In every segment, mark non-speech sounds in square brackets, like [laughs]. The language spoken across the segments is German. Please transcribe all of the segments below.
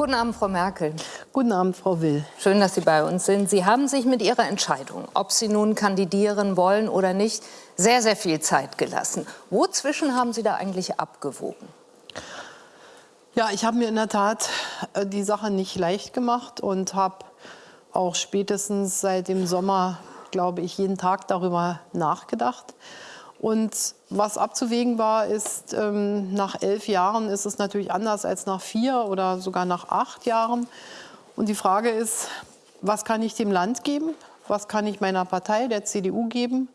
Guten Abend, Frau Merkel. Guten Abend, Frau Will. Schön, dass Sie bei uns sind. Sie haben sich mit Ihrer Entscheidung, ob Sie nun kandidieren wollen oder nicht, sehr, sehr viel Zeit gelassen. Wozwischen haben Sie da eigentlich abgewogen? Ja, ich habe mir in der Tat äh, die Sache nicht leicht gemacht und habe auch spätestens seit dem Sommer, glaube ich, jeden Tag darüber nachgedacht. Und was abzuwägen war, ist, ähm, nach elf Jahren ist es natürlich anders als nach vier oder sogar nach acht Jahren. Und die Frage ist, was kann ich dem Land geben? Was kann ich meiner Partei, der CDU, geben?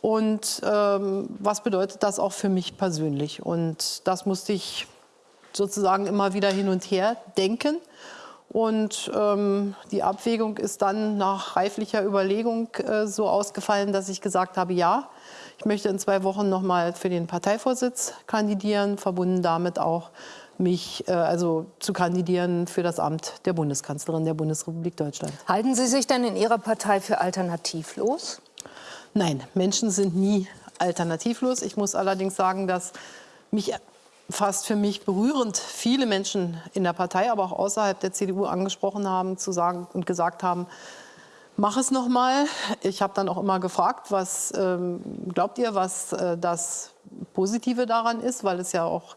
Und ähm, was bedeutet das auch für mich persönlich? Und das musste ich sozusagen immer wieder hin und her denken. Und ähm, die Abwägung ist dann nach reiflicher Überlegung äh, so ausgefallen, dass ich gesagt habe, ja, ich möchte in zwei Wochen noch mal für den Parteivorsitz kandidieren, verbunden damit auch mich äh, also zu kandidieren für das Amt der Bundeskanzlerin der Bundesrepublik Deutschland. Halten Sie sich denn in Ihrer Partei für alternativlos? Nein, Menschen sind nie alternativlos. Ich muss allerdings sagen, dass mich fast für mich berührend viele Menschen in der Partei, aber auch außerhalb der CDU angesprochen haben zu sagen und gesagt haben, mach es noch mal. Ich habe dann auch immer gefragt, was ähm, glaubt ihr, was äh, das Positive daran ist, weil es ja auch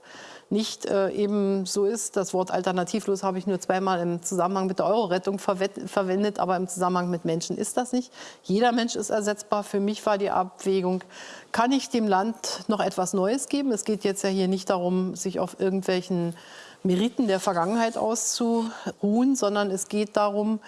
nicht äh, eben so ist. Das Wort alternativlos habe ich nur zweimal im Zusammenhang mit der Euro-Rettung verwendet, aber im Zusammenhang mit Menschen ist das nicht. Jeder Mensch ist ersetzbar. Für mich war die Abwägung, kann ich dem Land noch etwas Neues geben? Es geht jetzt ja hier nicht darum, sich auf irgendwelchen Meriten der Vergangenheit auszuruhen, sondern es geht darum,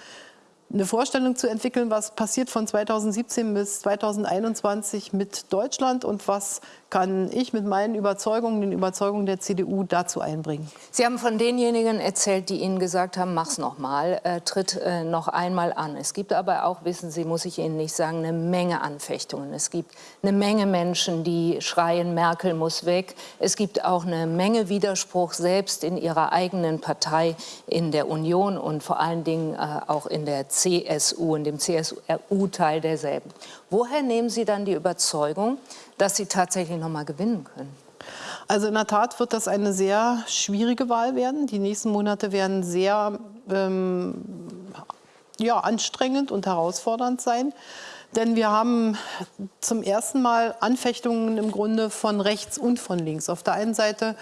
eine Vorstellung zu entwickeln, was passiert von 2017 bis 2021 mit Deutschland und was kann ich mit meinen Überzeugungen, den Überzeugungen der CDU dazu einbringen. Sie haben von denjenigen erzählt, die Ihnen gesagt haben, mach's noch mal, äh, tritt äh, noch einmal an. Es gibt aber auch, wissen Sie, muss ich Ihnen nicht sagen, eine Menge Anfechtungen. Es gibt eine Menge Menschen, die schreien, Merkel muss weg. Es gibt auch eine Menge Widerspruch selbst in Ihrer eigenen Partei, in der Union und vor allen Dingen äh, auch in der CSU, in dem CSU-Teil derselben. Woher nehmen Sie dann die Überzeugung, dass Sie tatsächlich noch mal gewinnen können? Also in der Tat wird das eine sehr schwierige Wahl werden. Die nächsten Monate werden sehr ähm, ja, anstrengend und herausfordernd sein. Denn wir haben zum ersten Mal Anfechtungen im Grunde von rechts und von links. Auf der einen Seite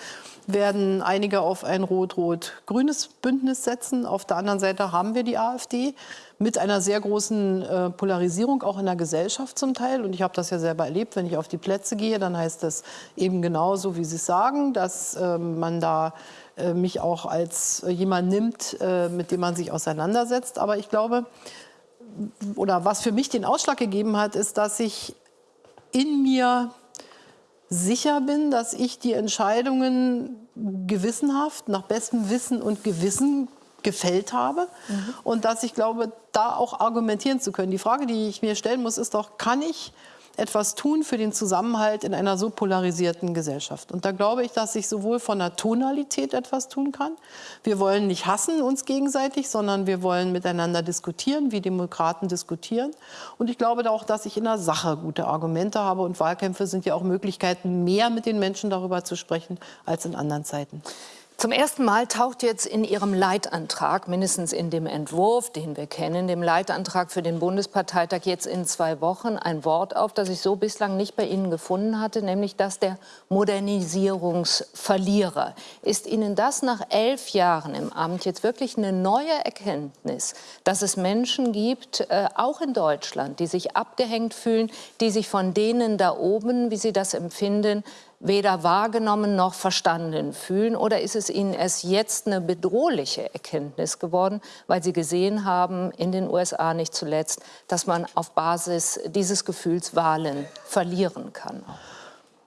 werden einige auf ein rot-rot-grünes Bündnis setzen. Auf der anderen Seite haben wir die AfD mit einer sehr großen äh, Polarisierung auch in der Gesellschaft zum Teil. Und ich habe das ja selber erlebt, wenn ich auf die Plätze gehe, dann heißt das eben genauso, wie Sie es sagen, dass äh, man da äh, mich auch als jemand nimmt, äh, mit dem man sich auseinandersetzt. Aber ich glaube, oder was für mich den Ausschlag gegeben hat, ist, dass ich in mir sicher bin, dass ich die Entscheidungen gewissenhaft, nach bestem Wissen und Gewissen gefällt habe mhm. und dass ich glaube, da auch argumentieren zu können. Die Frage, die ich mir stellen muss, ist doch, kann ich etwas tun für den Zusammenhalt in einer so polarisierten Gesellschaft. Und da glaube ich, dass ich sowohl von der Tonalität etwas tun kann. Wir wollen nicht hassen uns gegenseitig, sondern wir wollen miteinander diskutieren, wie Demokraten diskutieren. Und ich glaube auch, dass ich in der Sache gute Argumente habe. Und Wahlkämpfe sind ja auch Möglichkeiten, mehr mit den Menschen darüber zu sprechen als in anderen Zeiten. Zum ersten Mal taucht jetzt in Ihrem Leitantrag, mindestens in dem Entwurf, den wir kennen, dem Leitantrag für den Bundesparteitag jetzt in zwei Wochen ein Wort auf, das ich so bislang nicht bei Ihnen gefunden hatte, nämlich das der Modernisierungsverlierer. Ist Ihnen das nach elf Jahren im Amt jetzt wirklich eine neue Erkenntnis, dass es Menschen gibt, äh, auch in Deutschland, die sich abgehängt fühlen, die sich von denen da oben, wie Sie das empfinden, weder wahrgenommen noch verstanden fühlen? Oder ist es Ihnen erst jetzt eine bedrohliche Erkenntnis geworden, weil Sie gesehen haben, in den USA nicht zuletzt, dass man auf Basis dieses Gefühls Wahlen verlieren kann?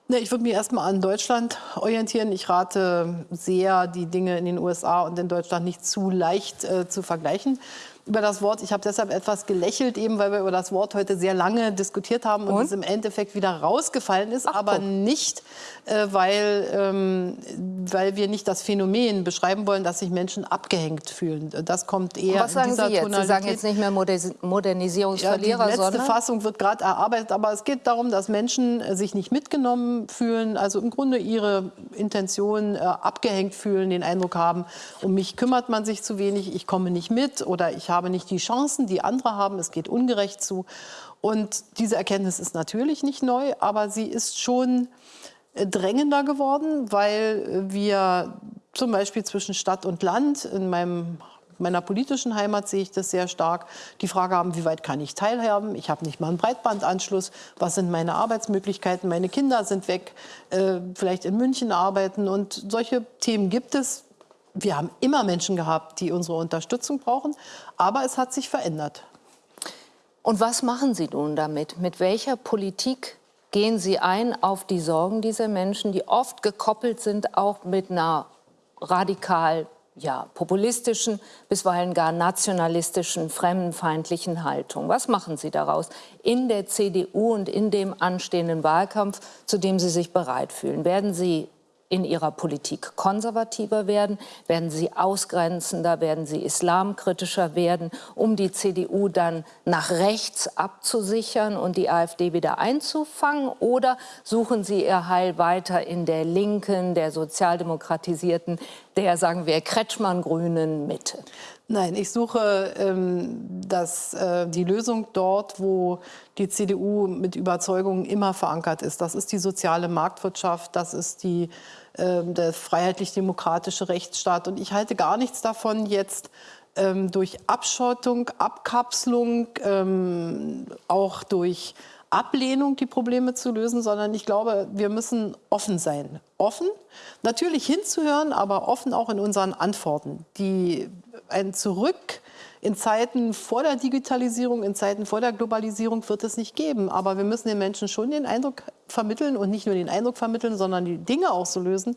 Ich würde mich erstmal an Deutschland orientieren. Ich rate sehr, die Dinge in den USA und in Deutschland nicht zu leicht äh, zu vergleichen. Über das Wort, ich habe deshalb etwas gelächelt, eben weil wir über das Wort heute sehr lange diskutiert haben und, und? es im Endeffekt wieder rausgefallen ist, Ach, aber guck. nicht, äh, weil, ähm, weil wir nicht das Phänomen beschreiben wollen, dass sich Menschen abgehängt fühlen. Das kommt eher was sagen in dieser Sie jetzt? Tonalität. Sie sagen jetzt nicht mehr Modernisierungsverlierer, ja, die letzte sondern Fassung wird gerade erarbeitet, aber es geht darum, dass Menschen äh, sich nicht mitgenommen fühlen, also im Grunde ihre Intention äh, abgehängt fühlen, den Eindruck haben, um mich kümmert man sich zu wenig, ich komme nicht mit oder ich habe habe nicht die Chancen, die andere haben, es geht ungerecht zu. Und diese Erkenntnis ist natürlich nicht neu, aber sie ist schon äh, drängender geworden, weil wir zum Beispiel zwischen Stadt und Land in meinem meiner politischen Heimat sehe ich das sehr stark. Die Frage haben, wie weit kann ich teilhaben? Ich habe nicht mal einen Breitbandanschluss. Was sind meine Arbeitsmöglichkeiten? Meine Kinder sind weg, äh, vielleicht in München arbeiten. Und solche Themen gibt es wir haben immer Menschen gehabt, die unsere Unterstützung brauchen, aber es hat sich verändert. Und was machen Sie nun damit? Mit welcher Politik gehen Sie ein auf die Sorgen dieser Menschen, die oft gekoppelt sind auch mit einer radikal ja, populistischen, bisweilen gar nationalistischen, fremdenfeindlichen Haltung. Was machen Sie daraus in der CDU und in dem anstehenden Wahlkampf, zu dem Sie sich bereit fühlen? Werden Sie in ihrer Politik konservativer werden, werden sie ausgrenzender, werden sie islamkritischer werden, um die CDU dann nach rechts abzusichern und die AfD wieder einzufangen? Oder suchen sie ihr Heil weiter in der linken, der sozialdemokratisierten, der, sagen wir, Kretschmann-grünen Mitte? Nein, ich suche ähm, das, äh, die Lösung dort, wo die CDU mit Überzeugung immer verankert ist. Das ist die soziale Marktwirtschaft, das ist die, äh, der freiheitlich-demokratische Rechtsstaat. Und ich halte gar nichts davon, jetzt ähm, durch Abschottung, Abkapselung, ähm, auch durch Ablehnung die Probleme zu lösen, sondern ich glaube, wir müssen offen sein. Offen, natürlich hinzuhören, aber offen auch in unseren Antworten. Die, ein Zurück in Zeiten vor der Digitalisierung, in Zeiten vor der Globalisierung wird es nicht geben. Aber wir müssen den Menschen schon den Eindruck vermitteln und nicht nur den Eindruck vermitteln, sondern die Dinge auch so lösen,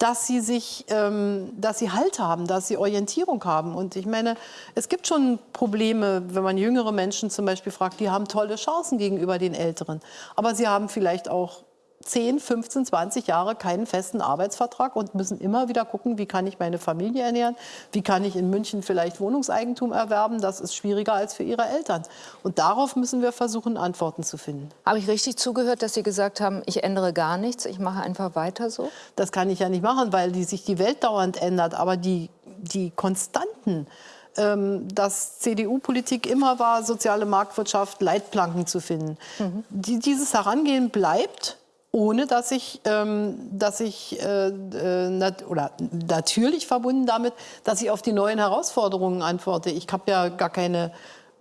dass sie sich, ähm, dass sie Halt haben, dass sie Orientierung haben. Und ich meine, es gibt schon Probleme, wenn man jüngere Menschen zum Beispiel fragt, die haben tolle Chancen gegenüber den Älteren. Aber sie haben vielleicht auch 10, 15, 20 Jahre keinen festen Arbeitsvertrag und müssen immer wieder gucken, wie kann ich meine Familie ernähren, wie kann ich in München vielleicht Wohnungseigentum erwerben. Das ist schwieriger als für ihre Eltern. Und darauf müssen wir versuchen, Antworten zu finden. Habe ich richtig zugehört, dass Sie gesagt haben, ich ändere gar nichts, ich mache einfach weiter so? Das kann ich ja nicht machen, weil die, sich die Welt dauernd ändert. Aber die, die Konstanten, ähm, dass CDU-Politik immer war, soziale Marktwirtschaft, Leitplanken zu finden. Mhm. Die, dieses Herangehen bleibt ohne dass ich, ähm, dass ich äh, äh, nat oder natürlich verbunden damit, dass ich auf die neuen Herausforderungen antworte. Ich habe ja gar keine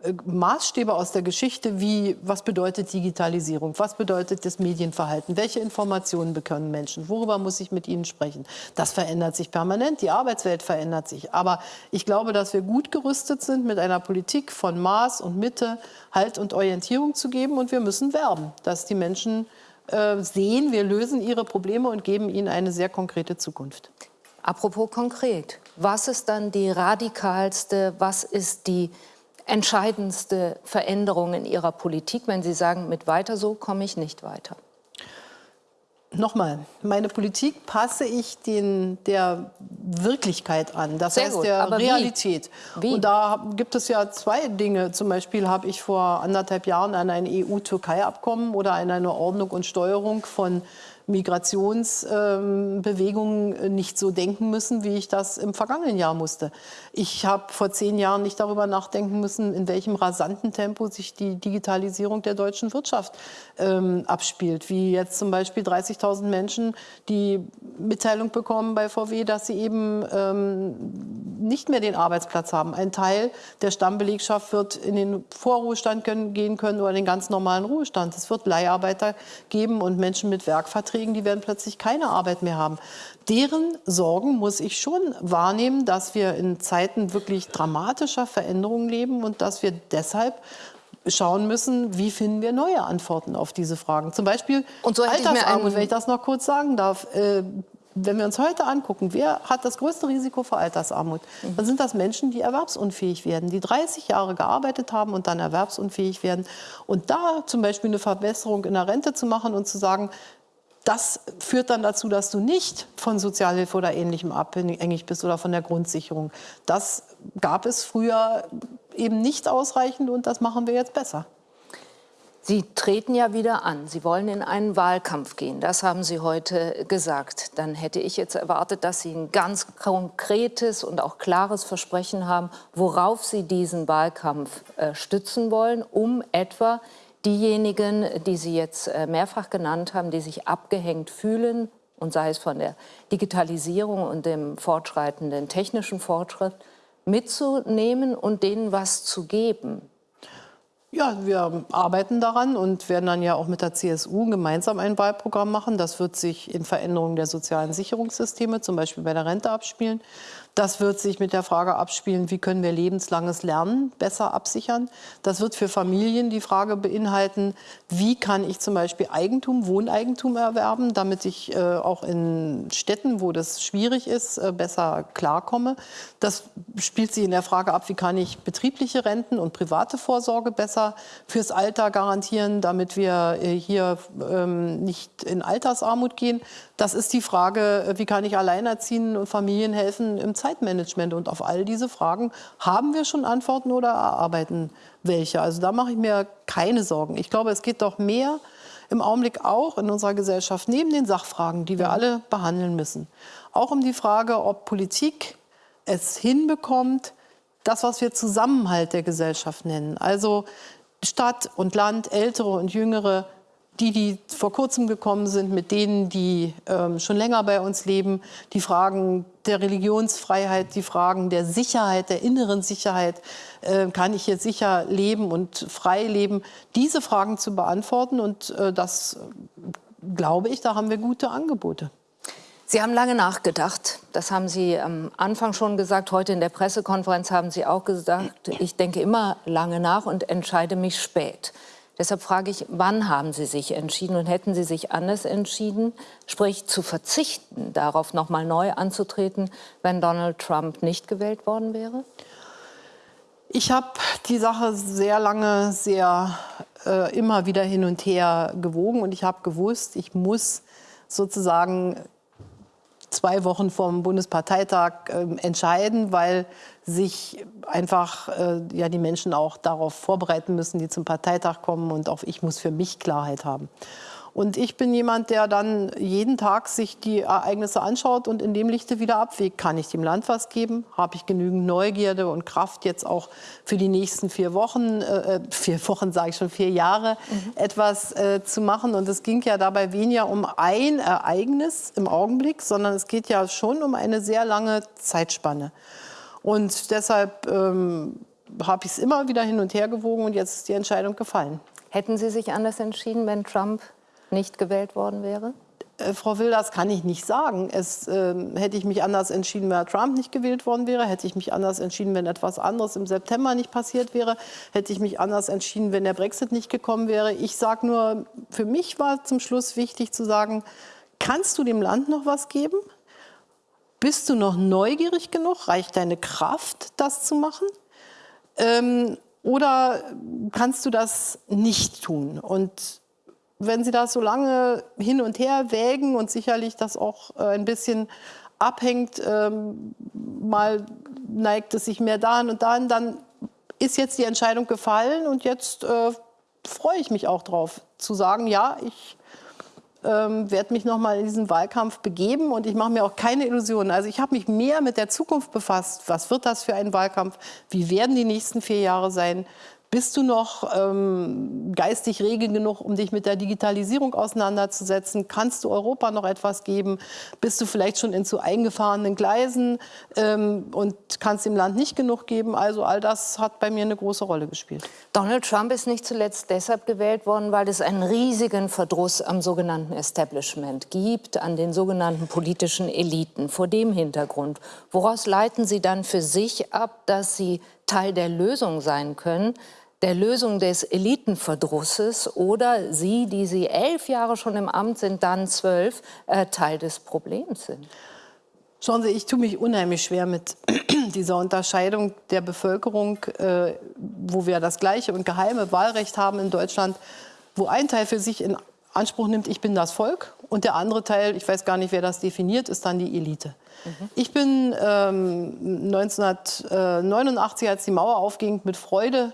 äh, Maßstäbe aus der Geschichte, wie was bedeutet Digitalisierung, was bedeutet das Medienverhalten, welche Informationen bekommen Menschen, worüber muss ich mit ihnen sprechen. Das verändert sich permanent, die Arbeitswelt verändert sich. Aber ich glaube, dass wir gut gerüstet sind, mit einer Politik von Maß und Mitte Halt und Orientierung zu geben. Und wir müssen werben, dass die Menschen äh, sehen, wir lösen ihre Probleme und geben ihnen eine sehr konkrete Zukunft. Apropos konkret, was ist dann die radikalste, was ist die entscheidendste Veränderung in Ihrer Politik, wenn Sie sagen, mit weiter so komme ich nicht weiter? Nochmal, meine Politik passe ich den, der Wirklichkeit an, das Sehr heißt gut, der Realität. Wie? Wie? Und da gibt es ja zwei Dinge. Zum Beispiel habe ich vor anderthalb Jahren an ein EU-Türkei-Abkommen oder an eine Ordnung und Steuerung von Migrationsbewegungen ähm, nicht so denken müssen, wie ich das im vergangenen Jahr musste. Ich habe vor zehn Jahren nicht darüber nachdenken müssen, in welchem rasanten Tempo sich die Digitalisierung der deutschen Wirtschaft ähm, abspielt. Wie jetzt zum Beispiel 30.000 Menschen, die Mitteilung bekommen bei VW, dass sie eben ähm, nicht mehr den Arbeitsplatz haben. Ein Teil der Stammbelegschaft wird in den Vorruhestand können, gehen können oder den ganz normalen Ruhestand. Es wird Leiharbeiter geben und Menschen mit Werkverträgen Beiträgen, die werden plötzlich keine Arbeit mehr haben. Deren Sorgen muss ich schon wahrnehmen, dass wir in Zeiten wirklich dramatischer Veränderungen leben und dass wir deshalb schauen müssen, wie finden wir neue Antworten auf diese Fragen. Zum Beispiel und so Altersarmut, wenn ich das noch kurz sagen darf. Äh, wenn wir uns heute angucken, wer hat das größte Risiko für Altersarmut, dann sind das Menschen, die erwerbsunfähig werden, die 30 Jahre gearbeitet haben und dann erwerbsunfähig werden. Und da zum Beispiel eine Verbesserung in der Rente zu machen und zu sagen, das führt dann dazu, dass du nicht von Sozialhilfe oder Ähnlichem abhängig bist oder von der Grundsicherung. Das gab es früher eben nicht ausreichend und das machen wir jetzt besser. Sie treten ja wieder an. Sie wollen in einen Wahlkampf gehen. Das haben Sie heute gesagt. Dann hätte ich jetzt erwartet, dass Sie ein ganz konkretes und auch klares Versprechen haben, worauf Sie diesen Wahlkampf äh, stützen wollen, um etwa diejenigen, die Sie jetzt äh, mehrfach genannt haben, die sich abgehängt fühlen, und sei es von der Digitalisierung und dem fortschreitenden technischen Fortschritt, mitzunehmen und denen was zu geben. Ja, wir arbeiten daran und werden dann ja auch mit der CSU gemeinsam ein Wahlprogramm machen. Das wird sich in Veränderungen der sozialen Sicherungssysteme, zum Beispiel bei der Rente, abspielen. Das wird sich mit der Frage abspielen, wie können wir lebenslanges Lernen besser absichern. Das wird für Familien die Frage beinhalten, wie kann ich zum Beispiel Eigentum, Wohneigentum erwerben, damit ich äh, auch in Städten, wo das schwierig ist, äh, besser klarkomme. Das spielt sich in der Frage ab, wie kann ich betriebliche Renten und private Vorsorge besser fürs Alter garantieren, damit wir äh, hier ähm, nicht in Altersarmut gehen. Das ist die Frage, äh, wie kann ich Alleinerziehenden und Familien helfen im Zeitmanagement. Und auf all diese Fragen haben wir schon Antworten oder erarbeiten welche. Also da mache ich mir keine Sorgen. Ich glaube, es geht doch mehr im Augenblick auch in unserer Gesellschaft neben den Sachfragen, die wir alle behandeln müssen. Auch um die Frage, ob Politik es hinbekommt, das, was wir Zusammenhalt der Gesellschaft nennen. Also Stadt und Land, Ältere und Jüngere die, die vor kurzem gekommen sind, mit denen, die ähm, schon länger bei uns leben, die Fragen der Religionsfreiheit, die Fragen der Sicherheit, der inneren Sicherheit, äh, kann ich hier sicher leben und frei leben, diese Fragen zu beantworten. Und äh, das glaube ich, da haben wir gute Angebote. Sie haben lange nachgedacht. Das haben Sie am Anfang schon gesagt. Heute in der Pressekonferenz haben Sie auch gesagt, ich denke immer lange nach und entscheide mich spät. Deshalb frage ich, wann haben Sie sich entschieden und hätten Sie sich anders entschieden, sprich zu verzichten, darauf noch mal neu anzutreten, wenn Donald Trump nicht gewählt worden wäre? Ich habe die Sache sehr lange, sehr äh, immer wieder hin und her gewogen und ich habe gewusst, ich muss sozusagen zwei Wochen vom Bundesparteitag äh, entscheiden, weil sich einfach äh, ja, die Menschen auch darauf vorbereiten müssen, die zum Parteitag kommen und auch ich muss für mich Klarheit haben. Und ich bin jemand, der dann jeden Tag sich die Ereignisse anschaut und in dem Lichte wieder abwägt. Kann ich dem Land was geben? Habe ich genügend Neugierde und Kraft jetzt auch für die nächsten vier Wochen, äh, äh vier Wochen sage ich schon, vier Jahre mhm. etwas äh, zu machen? Und es ging ja dabei weniger um ein Ereignis im Augenblick, sondern es geht ja schon um eine sehr lange Zeitspanne. Und deshalb ähm, habe ich es immer wieder hin und her gewogen und jetzt ist die Entscheidung gefallen. Hätten Sie sich anders entschieden, wenn Trump nicht gewählt worden wäre? Äh, Frau Wilders kann ich nicht sagen. Es, äh, hätte ich mich anders entschieden, wenn Trump nicht gewählt worden wäre, hätte ich mich anders entschieden, wenn etwas anderes im September nicht passiert wäre, hätte ich mich anders entschieden, wenn der Brexit nicht gekommen wäre. Ich sage nur, für mich war zum Schluss wichtig zu sagen, kannst du dem Land noch was geben? Bist du noch neugierig genug? Reicht deine Kraft, das zu machen? Ähm, oder kannst du das nicht tun? Und wenn Sie das so lange hin und her wägen und sicherlich das auch äh, ein bisschen abhängt, ähm, mal neigt es sich mehr dahin und dahin, dann ist jetzt die Entscheidung gefallen und jetzt äh, freue ich mich auch drauf zu sagen, ja, ich ähm, werde mich noch mal in diesen Wahlkampf begeben und ich mache mir auch keine Illusionen. Also ich habe mich mehr mit der Zukunft befasst. Was wird das für ein Wahlkampf? Wie werden die nächsten vier Jahre sein? Bist du noch ähm, geistig rege genug, um dich mit der Digitalisierung auseinanderzusetzen? Kannst du Europa noch etwas geben? Bist du vielleicht schon in zu eingefahrenen Gleisen ähm, und kannst dem Land nicht genug geben? Also all das hat bei mir eine große Rolle gespielt. Donald Trump ist nicht zuletzt deshalb gewählt worden, weil es einen riesigen Verdruss am sogenannten Establishment gibt, an den sogenannten politischen Eliten. Vor dem Hintergrund, woraus leiten Sie dann für sich ab, dass Sie Teil der Lösung sein können, der Lösung des Elitenverdrusses oder Sie, die Sie elf Jahre schon im Amt sind, dann zwölf, äh, Teil des Problems sind? Schauen Sie, ich tue mich unheimlich schwer mit [clears throat] dieser Unterscheidung der Bevölkerung, äh, wo wir das gleiche und geheime Wahlrecht haben in Deutschland, wo ein Teil für sich in Anspruch nimmt, ich bin das Volk und der andere Teil, ich weiß gar nicht, wer das definiert, ist dann die Elite. Mhm. Ich bin ähm, 1989, als die Mauer aufging, mit Freude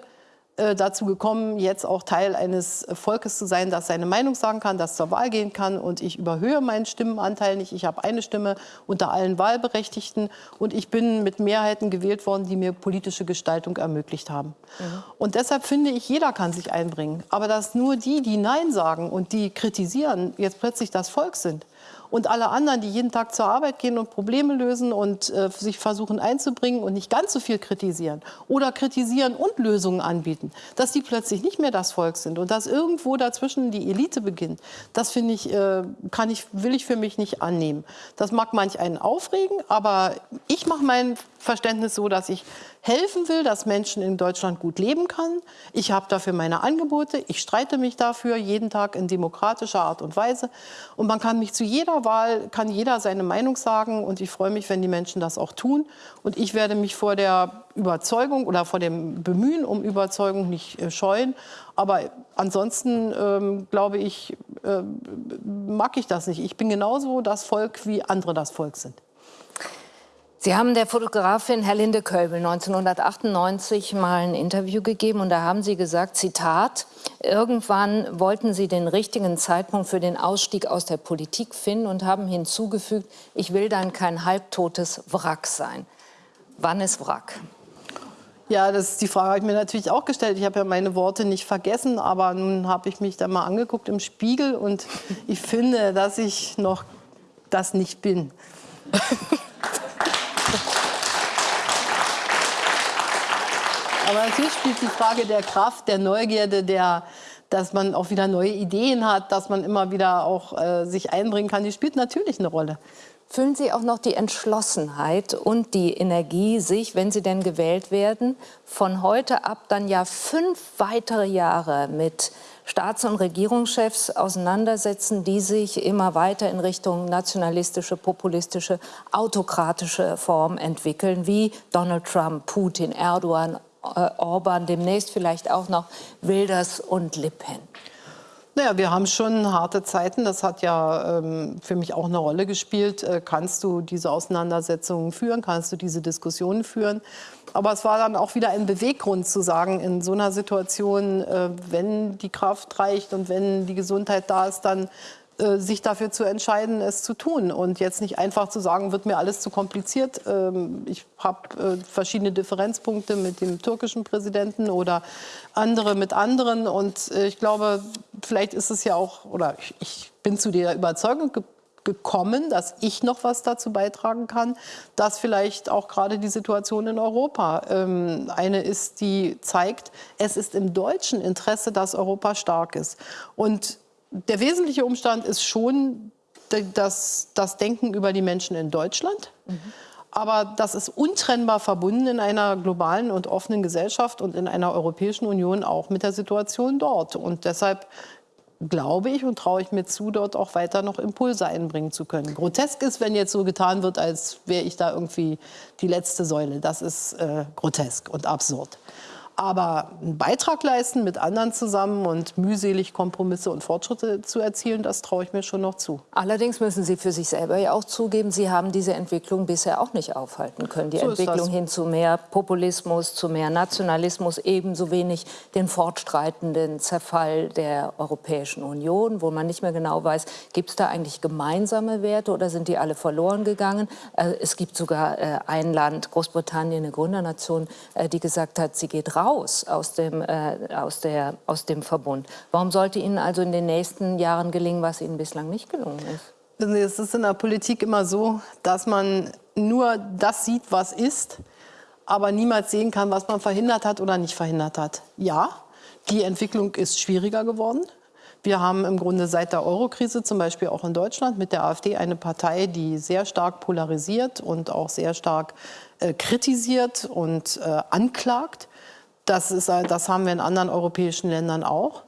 dazu gekommen, jetzt auch Teil eines Volkes zu sein, das seine Meinung sagen kann, das zur Wahl gehen kann. Und ich überhöhe meinen Stimmenanteil nicht. Ich habe eine Stimme unter allen Wahlberechtigten. Und ich bin mit Mehrheiten gewählt worden, die mir politische Gestaltung ermöglicht haben. Mhm. Und deshalb finde ich, jeder kann sich einbringen. Aber dass nur die, die Nein sagen und die kritisieren, jetzt plötzlich das Volk sind und alle anderen, die jeden Tag zur Arbeit gehen und Probleme lösen und äh, sich versuchen einzubringen und nicht ganz so viel kritisieren oder kritisieren und Lösungen anbieten, dass die plötzlich nicht mehr das Volk sind und dass irgendwo dazwischen die Elite beginnt, das finde ich, äh, kann ich, will ich für mich nicht annehmen. Das mag manch einen aufregen, aber ich mache mein Verständnis so, dass ich helfen will, dass Menschen in Deutschland gut leben können. Ich habe dafür meine Angebote. Ich streite mich dafür jeden Tag in demokratischer Art und Weise. Und man kann mich zu jeder Wahl, kann jeder seine Meinung sagen. Und ich freue mich, wenn die Menschen das auch tun. Und ich werde mich vor der Überzeugung oder vor dem Bemühen um Überzeugung nicht äh, scheuen. Aber ansonsten ähm, glaube ich, äh, mag ich das nicht. Ich bin genauso das Volk, wie andere das Volk sind. Sie haben der Fotografin Herlinde Kölbel 1998 mal ein Interview gegeben und da haben Sie gesagt, Zitat, irgendwann wollten Sie den richtigen Zeitpunkt für den Ausstieg aus der Politik finden und haben hinzugefügt, ich will dann kein halbtotes Wrack sein. Wann ist Wrack? Ja, das ist die Frage habe ich mir natürlich auch gestellt. Ich habe ja meine Worte nicht vergessen, aber nun habe ich mich da mal angeguckt im Spiegel und ich finde, dass ich noch das nicht bin. [laughs] Aber natürlich spielt die Frage der Kraft, der Neugierde, der, dass man auch wieder neue Ideen hat, dass man immer wieder auch äh, sich einbringen kann, die spielt natürlich eine Rolle. Fühlen Sie auch noch die Entschlossenheit und die Energie, sich, wenn Sie denn gewählt werden, von heute ab dann ja fünf weitere Jahre mit Staats- und Regierungschefs auseinandersetzen, die sich immer weiter in Richtung nationalistische, populistische, autokratische Form entwickeln, wie Donald Trump, Putin, Erdogan, Orban, demnächst vielleicht auch noch Wilders und Le Pen? Naja, wir haben schon harte Zeiten. Das hat ja ähm, für mich auch eine Rolle gespielt. Äh, kannst du diese Auseinandersetzungen führen? Kannst du diese Diskussionen führen? Aber es war dann auch wieder ein Beweggrund zu sagen, in so einer Situation, äh, wenn die Kraft reicht und wenn die Gesundheit da ist, dann äh, sich dafür zu entscheiden, es zu tun und jetzt nicht einfach zu sagen, wird mir alles zu kompliziert. Ähm, ich habe äh, verschiedene Differenzpunkte mit dem türkischen Präsidenten oder andere mit anderen und äh, ich glaube, vielleicht ist es ja auch, oder ich bin zu der Überzeugung gekommen, dass ich noch was dazu beitragen kann, dass vielleicht auch gerade die Situation in Europa ähm, eine ist, die zeigt, es ist im deutschen Interesse, dass Europa stark ist. Und der wesentliche Umstand ist schon das, das Denken über die Menschen in Deutschland. Mhm. Aber das ist untrennbar verbunden in einer globalen und offenen Gesellschaft und in einer Europäischen Union auch mit der Situation dort. Und deshalb glaube ich und traue ich mir zu, dort auch weiter noch Impulse einbringen zu können. Grotesk ist, wenn jetzt so getan wird, als wäre ich da irgendwie die letzte Säule. Das ist äh, grotesk und absurd. Aber einen Beitrag leisten mit anderen zusammen und mühselig Kompromisse und Fortschritte zu erzielen, das traue ich mir schon noch zu. Allerdings müssen Sie für sich selber ja auch zugeben, Sie haben diese Entwicklung bisher auch nicht aufhalten können. Die so Entwicklung hin zu mehr Populismus, zu mehr Nationalismus, ebenso wenig den fortschreitenden Zerfall der Europäischen Union, wo man nicht mehr genau weiß, gibt es da eigentlich gemeinsame Werte oder sind die alle verloren gegangen? Äh, es gibt sogar äh, ein Land, Großbritannien, eine Gründernation, äh, die gesagt hat, sie geht raus raus aus dem, äh, aus, der, aus dem Verbund. Warum sollte Ihnen also in den nächsten Jahren gelingen, was Ihnen bislang nicht gelungen ist? Es ist in der Politik immer so, dass man nur das sieht, was ist, aber niemals sehen kann, was man verhindert hat oder nicht verhindert hat. Ja, die Entwicklung ist schwieriger geworden. Wir haben im Grunde seit der Eurokrise zum Beispiel auch in Deutschland mit der AfD eine Partei, die sehr stark polarisiert und auch sehr stark äh, kritisiert und äh, anklagt. Das, ist, das haben wir in anderen europäischen Ländern auch.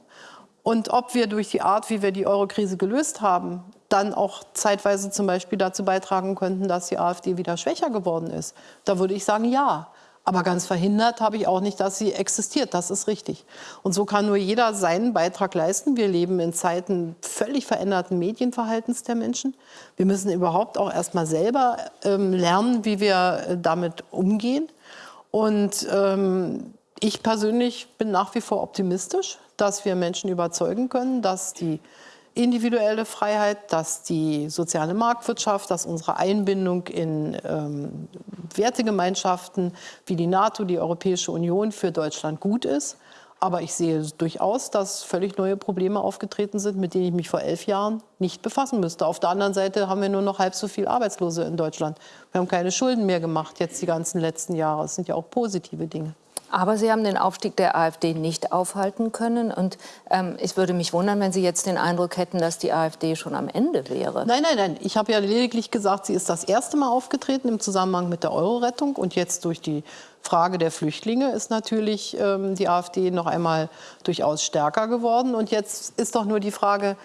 Und ob wir durch die Art, wie wir die Eurokrise gelöst haben, dann auch zeitweise zum Beispiel dazu beitragen könnten, dass die AfD wieder schwächer geworden ist, da würde ich sagen, ja. Aber ganz verhindert habe ich auch nicht, dass sie existiert. Das ist richtig. Und so kann nur jeder seinen Beitrag leisten. Wir leben in Zeiten völlig veränderten Medienverhaltens der Menschen. Wir müssen überhaupt auch erst mal selber ähm, lernen, wie wir äh, damit umgehen. Und ähm, ich persönlich bin nach wie vor optimistisch, dass wir Menschen überzeugen können, dass die individuelle Freiheit, dass die soziale Marktwirtschaft, dass unsere Einbindung in ähm, Wertegemeinschaften wie die NATO, die Europäische Union für Deutschland gut ist. Aber ich sehe durchaus, dass völlig neue Probleme aufgetreten sind, mit denen ich mich vor elf Jahren nicht befassen müsste. Auf der anderen Seite haben wir nur noch halb so viele Arbeitslose in Deutschland. Wir haben keine Schulden mehr gemacht jetzt die ganzen letzten Jahre. Das sind ja auch positive Dinge. Aber Sie haben den Aufstieg der AfD nicht aufhalten können. Und ähm, ich würde mich wundern, wenn Sie jetzt den Eindruck hätten, dass die AfD schon am Ende wäre. Nein, nein, nein. Ich habe ja lediglich gesagt, sie ist das erste Mal aufgetreten im Zusammenhang mit der Euro-Rettung. Und jetzt durch die Frage der Flüchtlinge ist natürlich ähm, die AfD noch einmal durchaus stärker geworden. Und jetzt ist doch nur die Frage,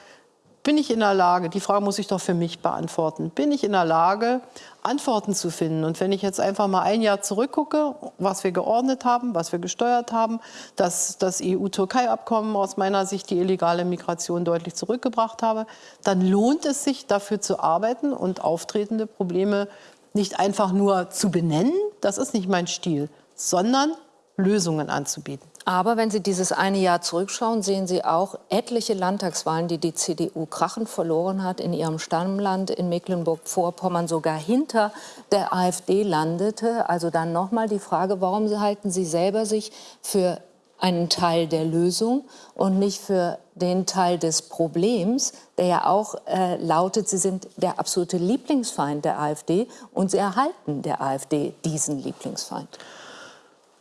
bin ich in der Lage, die Frage muss ich doch für mich beantworten, bin ich in der Lage, Antworten zu finden? Und wenn ich jetzt einfach mal ein Jahr zurückgucke, was wir geordnet haben, was wir gesteuert haben, dass das EU-Türkei-Abkommen aus meiner Sicht die illegale Migration deutlich zurückgebracht habe, dann lohnt es sich, dafür zu arbeiten und auftretende Probleme nicht einfach nur zu benennen, das ist nicht mein Stil, sondern Lösungen anzubieten. Aber wenn Sie dieses eine Jahr zurückschauen, sehen Sie auch etliche Landtagswahlen, die die CDU krachend verloren hat in ihrem Stammland in Mecklenburg-Vorpommern, sogar hinter der AfD landete. Also dann nochmal die Frage, warum halten Sie selber sich für einen Teil der Lösung und nicht für den Teil des Problems, der ja auch äh, lautet, Sie sind der absolute Lieblingsfeind der AfD und Sie erhalten der AfD diesen Lieblingsfeind.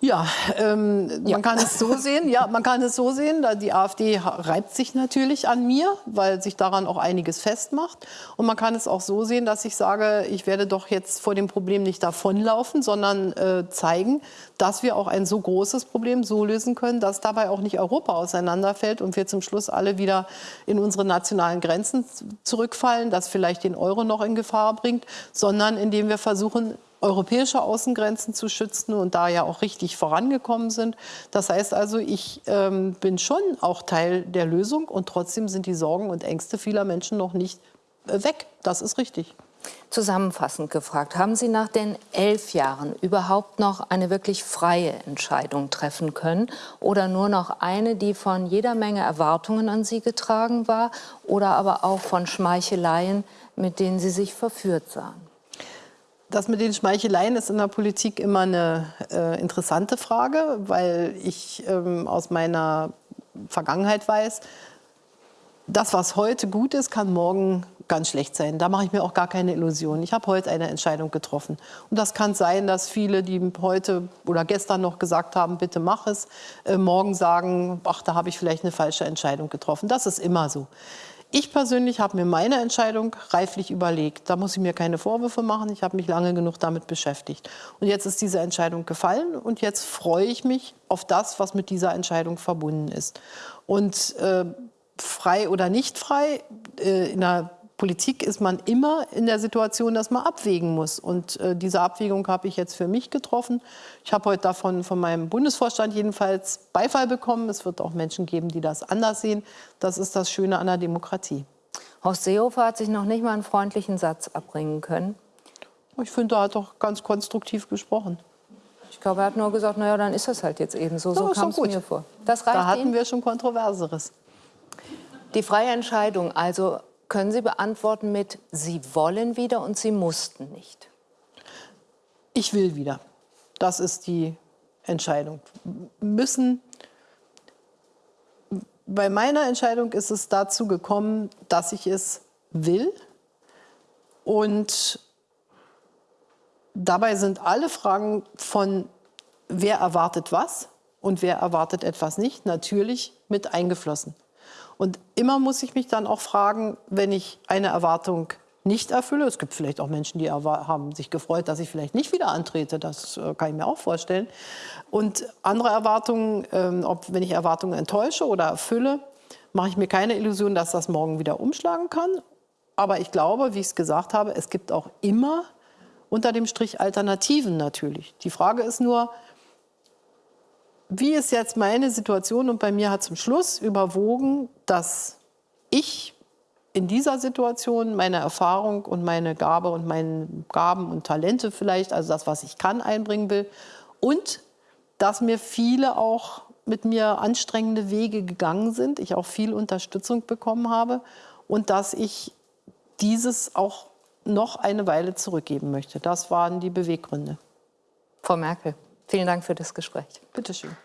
Ja, ähm, ja, man kann es so sehen. Ja, man kann es so sehen. Die AfD reibt sich natürlich an mir, weil sich daran auch einiges festmacht. Und man kann es auch so sehen, dass ich sage, ich werde doch jetzt vor dem Problem nicht davonlaufen, sondern äh, zeigen, dass wir auch ein so großes Problem so lösen können, dass dabei auch nicht Europa auseinanderfällt und wir zum Schluss alle wieder in unsere nationalen Grenzen zurückfallen, das vielleicht den Euro noch in Gefahr bringt, sondern indem wir versuchen, europäische Außengrenzen zu schützen und da ja auch richtig vorangekommen sind. Das heißt also, ich ähm, bin schon auch Teil der Lösung und trotzdem sind die Sorgen und Ängste vieler Menschen noch nicht äh, weg. Das ist richtig. Zusammenfassend gefragt, haben Sie nach den elf Jahren überhaupt noch eine wirklich freie Entscheidung treffen können oder nur noch eine, die von jeder Menge Erwartungen an Sie getragen war oder aber auch von Schmeicheleien, mit denen Sie sich verführt sahen? Das mit den Schmeicheleien ist in der Politik immer eine äh, interessante Frage, weil ich ähm, aus meiner Vergangenheit weiß, das, was heute gut ist, kann morgen ganz schlecht sein. Da mache ich mir auch gar keine Illusionen. Ich habe heute eine Entscheidung getroffen. Und das kann sein, dass viele, die heute oder gestern noch gesagt haben, bitte mach es, äh, morgen sagen, ach, da habe ich vielleicht eine falsche Entscheidung getroffen. Das ist immer so. Ich persönlich habe mir meine Entscheidung reiflich überlegt. Da muss ich mir keine Vorwürfe machen. Ich habe mich lange genug damit beschäftigt. Und jetzt ist diese Entscheidung gefallen und jetzt freue ich mich auf das, was mit dieser Entscheidung verbunden ist. Und äh, frei oder nicht frei, äh, in der Politik ist man immer in der Situation, dass man abwägen muss. Und äh, diese Abwägung habe ich jetzt für mich getroffen. Ich habe heute davon von meinem Bundesvorstand jedenfalls Beifall bekommen. Es wird auch Menschen geben, die das anders sehen. Das ist das Schöne an der Demokratie. Horst Seehofer hat sich noch nicht mal einen freundlichen Satz abbringen können. Ich finde, er hat doch ganz konstruktiv gesprochen. Ich glaube, er hat nur gesagt, naja, dann ist das halt jetzt eben so. So kam es mir vor. Das reicht da hatten Ihnen? wir schon Kontroverseres. Die freie Entscheidung, also können Sie beantworten mit Sie wollen wieder und Sie mussten nicht? Ich will wieder. Das ist die Entscheidung. Müssen. Bei meiner Entscheidung ist es dazu gekommen, dass ich es will. Und dabei sind alle Fragen von wer erwartet was und wer erwartet etwas nicht natürlich mit eingeflossen. Und immer muss ich mich dann auch fragen, wenn ich eine Erwartung nicht erfülle. Es gibt vielleicht auch Menschen, die haben sich gefreut, dass ich vielleicht nicht wieder antrete. Das äh, kann ich mir auch vorstellen. Und andere Erwartungen, ähm, ob wenn ich Erwartungen enttäusche oder erfülle, mache ich mir keine Illusion, dass das morgen wieder umschlagen kann. Aber ich glaube, wie ich es gesagt habe, es gibt auch immer unter dem Strich Alternativen natürlich. Die Frage ist nur, wie ist jetzt meine Situation? Und bei mir hat zum Schluss überwogen, dass ich in dieser Situation meine Erfahrung und meine Gabe und meine Gaben und Talente vielleicht, also das, was ich kann, einbringen will. Und dass mir viele auch mit mir anstrengende Wege gegangen sind, ich auch viel Unterstützung bekommen habe und dass ich dieses auch noch eine Weile zurückgeben möchte. Das waren die Beweggründe. Frau Merkel, vielen Dank für das Gespräch. Bitte schön.